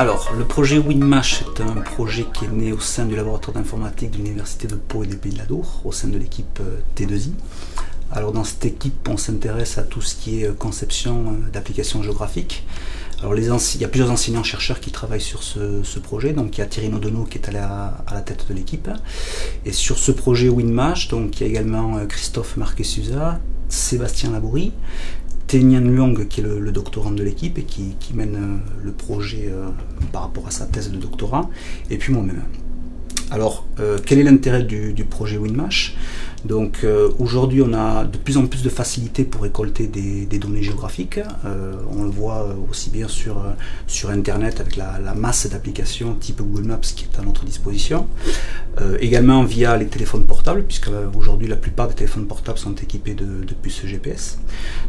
Alors, le projet WinMash est un projet qui est né au sein du laboratoire d'informatique de l'Université de Pau et des Pays de la Dour, au sein de l'équipe euh, T2I. Alors dans cette équipe, on s'intéresse à tout ce qui est euh, conception euh, d'applications géographiques. Il y a plusieurs enseignants-chercheurs qui travaillent sur ce, projet. Donc il y a Thierry Nodono qui est à la, tête de l'équipe. Et sur ce projet WinMash, donc il y a également Christophe Marquesusa, Sébastien Laboury, Tenyan Luong, qui est le, doctorant de l'équipe et qui, mène euh, le projet euh, par rapport à sa thèse de doctorat, et puis moi-même. Alors, euh, quel est l'intérêt du, projet WinMash? Donc euh, aujourd'hui, on a de plus en plus de facilité pour récolter des, données géographiques. Euh, on le voit aussi bien sur, Internet avec la, masse d'applications type Google Maps qui est à notre disposition. également via les téléphones portables, puisque aujourd'hui la plupart des téléphones portables sont équipés de, puces GPS.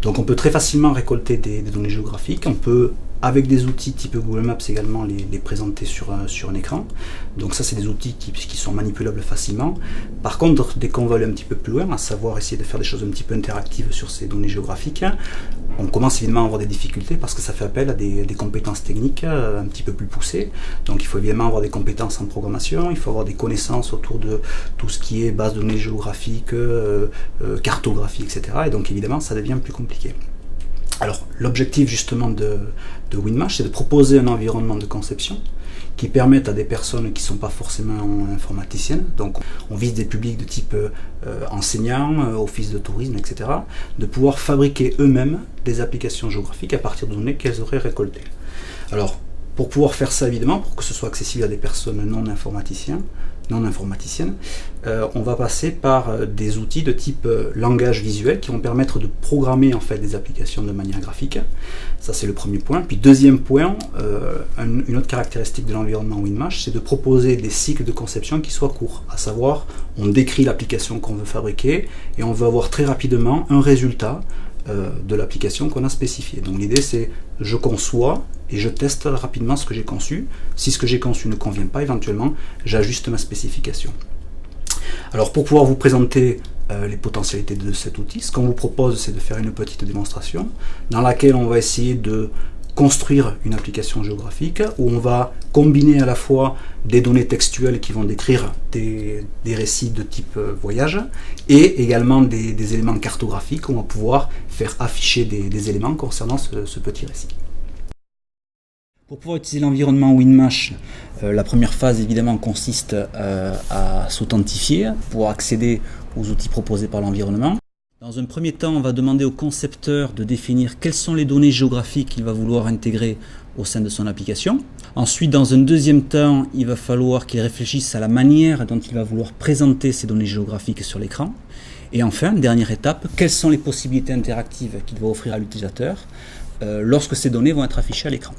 Donc on peut très facilement récolter des, des données géographiques. On peut avec des outils type Google Maps également les, présenter sur un, sur un écran. Donc ça c'est des outils qui, sont manipulables facilement. Par contre, dès qu'on va aller un petit peu plus loin, à savoir essayer de faire des choses un petit peu interactives sur ces données géographiques, on commence évidemment à avoir des difficultés parce que ça fait appel à des, compétences techniques euh, un petit peu plus poussées. Donc il faut évidemment avoir des compétences en programmation, il faut avoir des connaissances autour de tout ce qui est base de données géographiques, euh, euh, cartographie, etc. Et donc évidemment ça devient plus compliqué. Alors, l'objectif justement de, WinMash, c'est de proposer un environnement de conception qui permette à des personnes qui ne sont pas forcément informaticiennes, donc on vise des publics de type euh, enseignants, euh, office de tourisme, etc., de pouvoir fabriquer eux-mêmes des applications géographiques à partir de données qu'elles auraient récoltées. Alors, pour pouvoir faire ça, évidemment, pour que ce soit accessible à des personnes non informaticiens, non informaticienne, euh, on va passer par euh, des outils de type euh, langage visuel qui vont permettre de programmer en fait des applications de manière graphique. Ça c'est le premier point. Puis deuxième point, une autre caractéristique de l'environnement WinMash, c'est de proposer des cycles de conception qui soient courts. À savoir, on décrit l'application qu'on veut fabriquer et on veut avoir très rapidement un résultat de l'application qu'on a spécifié. Donc l'idée c'est je conçois et je teste rapidement ce que j'ai conçu. Si ce que j'ai conçu ne convient pas, éventuellement, j'ajuste ma spécification. Alors pour pouvoir vous présenter euh, les potentialités de cet outil, ce qu'on vous propose, c'est de faire une petite démonstration dans laquelle on va essayer de construire une application géographique où on va combiner à la fois des données textuelles qui vont décrire des, récits de type euh, voyage et également des, éléments cartographiques où on va pouvoir faire afficher des, éléments concernant ce petit récit. Pour pouvoir utiliser l'environnement WinMash, euh, la première phase évidemment consiste euh, à s'authentifier pour accéder aux outils proposés par l'environnement. Dans un premier temps, on va demander au concepteur de définir quelles sont les données géographiques qu'il va vouloir intégrer au sein de son application. Ensuite, dans un deuxième temps, il va falloir qu'il réfléchisse à la manière dont il va vouloir présenter ces données géographiques sur l'écran. Et enfin, dernière étape, quelles sont les possibilités interactives qu'il va offrir à l'utilisateur euh, lorsque ces données vont être affichées à l'écran.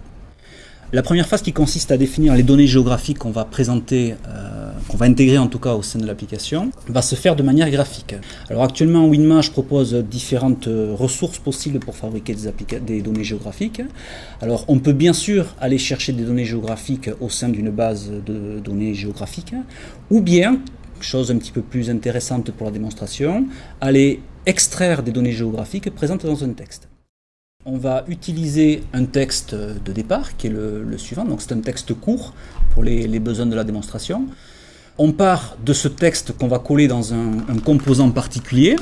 La première phase qui consiste à définir les données géographiques qu'on va présenter, euh, qu'on va intégrer en tout cas au sein de l'application, va se faire de manière graphique. Alors actuellement, WinMash propose différentes euh, ressources possibles pour fabriquer des, des données géographiques. Alors on peut bien sûr aller chercher des données géographiques au sein d'une base de données géographiques, ou bien, chose un petit peu plus intéressante pour la démonstration, aller extraire des données géographiques présentes dans un texte. On va utiliser un texte de départ, qui est le, suivant, donc c'est un texte court pour les, besoins de la démonstration. On part de ce texte qu'on va coller dans un, un composant particulier,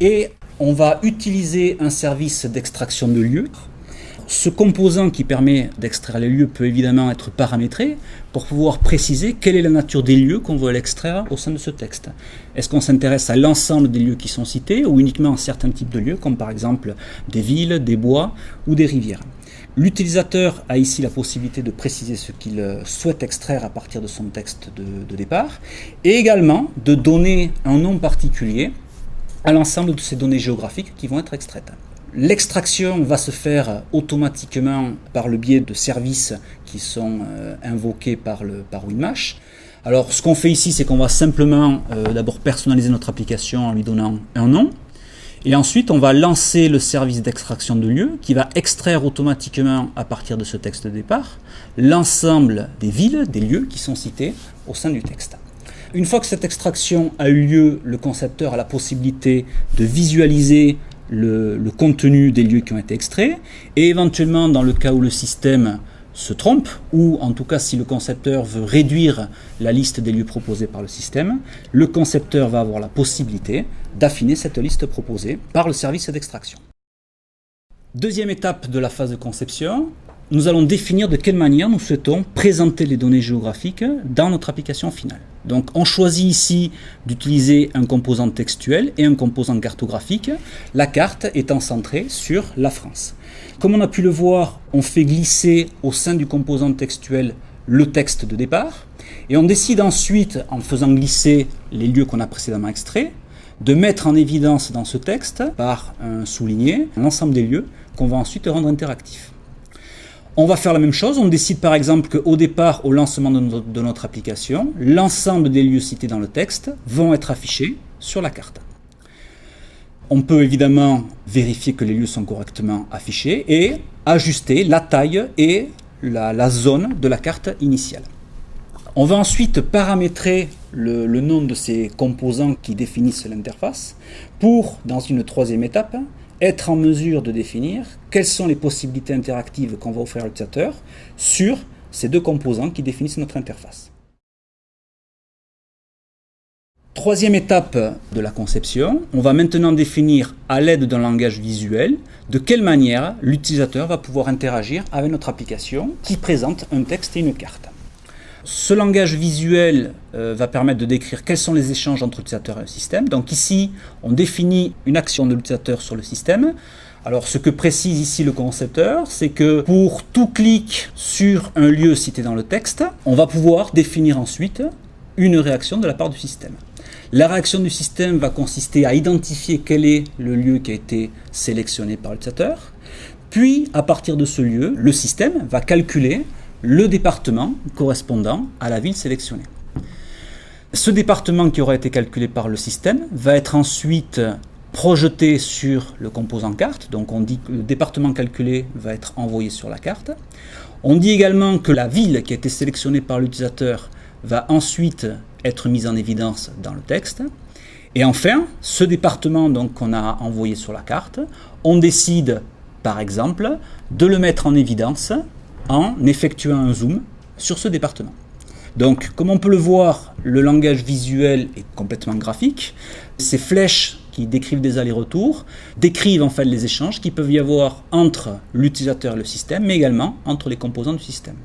et on va utiliser un service d'extraction de lieux ce composant qui permet d'extraire les lieux peut évidemment être paramétré pour pouvoir préciser quelle est la nature des lieux qu'on veut l'extraire au sein de ce texte. Est-ce qu'on s'intéresse à l'ensemble des lieux qui sont cités ou uniquement à certains types de lieux comme par exemple des villes, des bois ou des rivières? L'utilisateur a ici la possibilité de préciser ce qu'il souhaite extraire à partir de son texte de, départ et également de donner un nom particulier à l'ensemble de ces données géographiques qui vont être extraites. L'extraction va se faire automatiquement par le biais de services qui sont euh, invoqués par, le, par WinMash. Alors ce qu'on fait ici, c'est qu'on va simplement euh, d'abord personnaliser notre application en lui donnant un nom. Et ensuite, on va lancer le service d'extraction de lieu qui va extraire automatiquement à partir de ce texte de départ l'ensemble des villes, des lieux qui sont cités au sein du texte. Une fois que cette extraction a eu lieu, le concepteur a la possibilité de visualiser le, contenu des lieux qui ont été extraits, et éventuellement, dans le cas où le système se trompe, ou en tout cas si le concepteur veut réduire la liste des lieux proposés par le système, le concepteur va avoir la possibilité d'affiner cette liste proposée par le service d'extraction. Deuxième étape de la phase de conception, nous allons définir de quelle manière nous souhaitons présenter les données géographiques dans notre application finale. Donc on choisit ici d'utiliser un composant textuel et un composant cartographique, la carte étant centrée sur la France. Comme on a pu le voir, on fait glisser au sein du composant textuel le texte de départ, et on décide ensuite, en faisant glisser les lieux qu'on a précédemment extraits, de mettre en évidence dans ce texte, par un souligné, l'ensemble des lieux qu'on va ensuite rendre interactifs. On va faire la même chose, on décide par exemple qu'au départ, au lancement de notre, application, l'ensemble des lieux cités dans le texte vont être affichés sur la carte. On peut évidemment vérifier que les lieux sont correctement affichés et ajuster la taille et la, zone de la carte initiale. On va ensuite paramétrer le, nom de ces composants qui définissent l'interface pour, dans une troisième étape, être en mesure de définir quelles sont les possibilités interactives qu'on va offrir à l'utilisateur sur ces deux composants qui définissent notre interface. Troisième étape de la conception, on va maintenant définir à l'aide d'un langage visuel de quelle manière l'utilisateur va pouvoir interagir avec notre application qui présente un texte et une carte. Ce langage visuel euh, va permettre de décrire quels sont les échanges entre l'utilisateur et le système. Donc ici, on définit une action de l'utilisateur sur le système. Alors ce que précise ici le concepteur, c'est que pour tout clic sur un lieu cité dans le texte, on va pouvoir définir ensuite une réaction de la part du système. La réaction du système va consister à identifier quel est le lieu qui a été sélectionné par l'utilisateur. Puis, à partir de ce lieu, le système va calculer le département correspondant à la ville sélectionnée. Ce département qui aura été calculé par le système va être ensuite projeté sur le composant carte. Donc on dit que le département calculé va être envoyé sur la carte. On dit également que la ville qui a été sélectionnée par l'utilisateur va ensuite être mise en évidence dans le texte. Et enfin, ce département qu'on a envoyé sur la carte, on décide par exemple de le mettre en évidence en effectuant un zoom sur ce département. Donc, comme on peut le voir, le langage visuel est complètement graphique. Ces flèches qui décrivent des allers-retours décrivent en fait les échanges qui peuvent y avoir entre l'utilisateur et le système, mais également entre les composants du système.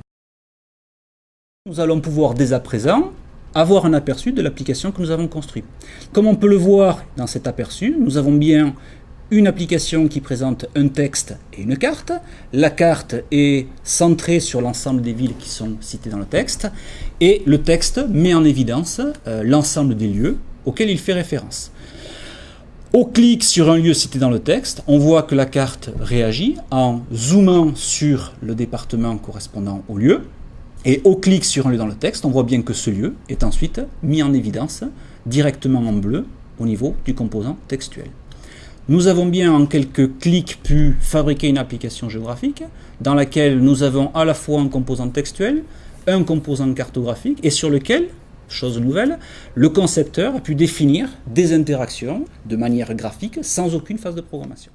Nous allons pouvoir dès à présent avoir un aperçu de l'application que nous avons construite. Comme on peut le voir dans cet aperçu, nous avons bien une application qui présente un texte et une carte. La carte est centrée sur l'ensemble des villes qui sont citées dans le texte et le texte met en évidence euh, l'ensemble des lieux auxquels il fait référence. Au clic sur un lieu cité dans le texte, on voit que la carte réagit en zoomant sur le département correspondant au lieu. Et au clic sur un lieu dans le texte, on voit bien que ce lieu est ensuite mis en évidence directement en bleu au niveau du composant textuel. Nous avons bien en quelques clics pu fabriquer une application géographique dans laquelle nous avons à la fois un composant textuel, un composant cartographique et sur lequel, chose nouvelle, le concepteur a pu définir des interactions de manière graphique sans aucune phase de programmation.